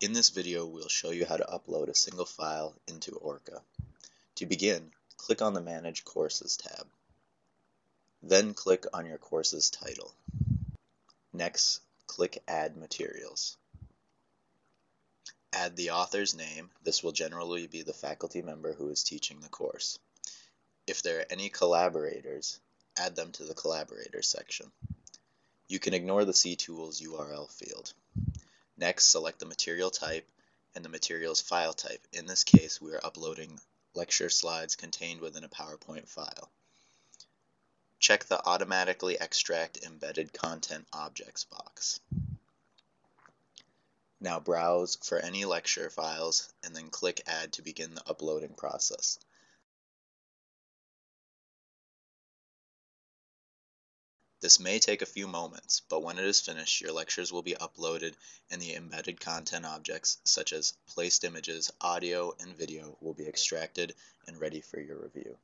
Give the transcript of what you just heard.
In this video, we'll show you how to upload a single file into OERca. To begin, click on the Manage Courses tab. Then click on your course's title. Next, click Add Materials. Add the author's name. This will generally be the faculty member who is teaching the course. If there are any collaborators, add them to the Collaborators section. You can ignore the cTools URL field. Next, select the material type and the material's file type. In this case, we are uploading lecture slides contained within a PowerPoint file. Check the Automatically Extract Embedded Content Objects box. Now browse for any lecture files and then click Add to begin the uploading process. This may take a few moments, but when it is finished, your lectures will be uploaded and the embedded content objects, such as placed images, audio, and video, will be extracted and ready for your review.